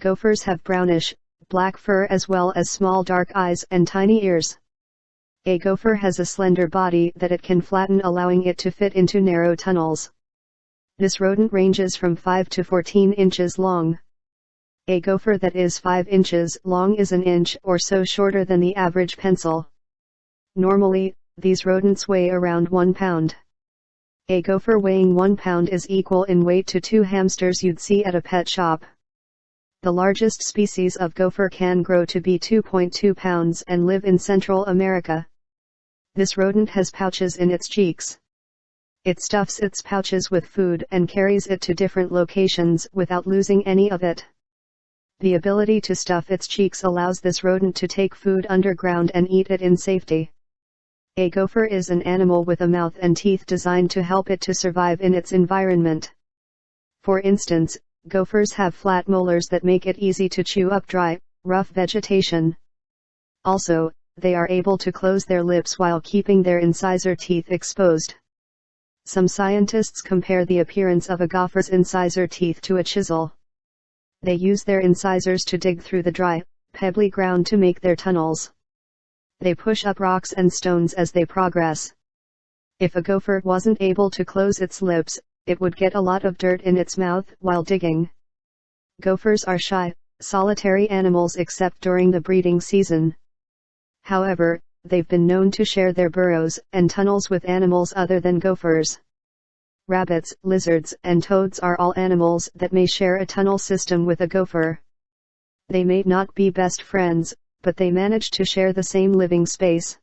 Gophers have brownish, black fur as well as small dark eyes and tiny ears. A gopher has a slender body that it can flatten allowing it to fit into narrow tunnels. This rodent ranges from 5 to 14 inches long. A gopher that is 5 inches long is an inch or so shorter than the average pencil. Normally, these rodents weigh around 1 pound. A gopher weighing 1 pound is equal in weight to two hamsters you'd see at a pet shop. The largest species of gopher can grow to be 2.2 pounds and live in Central America. This rodent has pouches in its cheeks. It stuffs its pouches with food and carries it to different locations without losing any of it. The ability to stuff its cheeks allows this rodent to take food underground and eat it in safety. A gopher is an animal with a mouth and teeth designed to help it to survive in its environment. For instance, gophers have flat molars that make it easy to chew up dry, rough vegetation. Also, they are able to close their lips while keeping their incisor teeth exposed. Some scientists compare the appearance of a gopher's incisor teeth to a chisel. They use their incisors to dig through the dry, pebbly ground to make their tunnels. They push up rocks and stones as they progress. If a gopher wasn't able to close its lips, it would get a lot of dirt in its mouth while digging. Gophers are shy, solitary animals except during the breeding season. However, they've been known to share their burrows and tunnels with animals other than gophers. Rabbits, lizards, and toads are all animals that may share a tunnel system with a gopher. They may not be best friends, but they manage to share the same living space.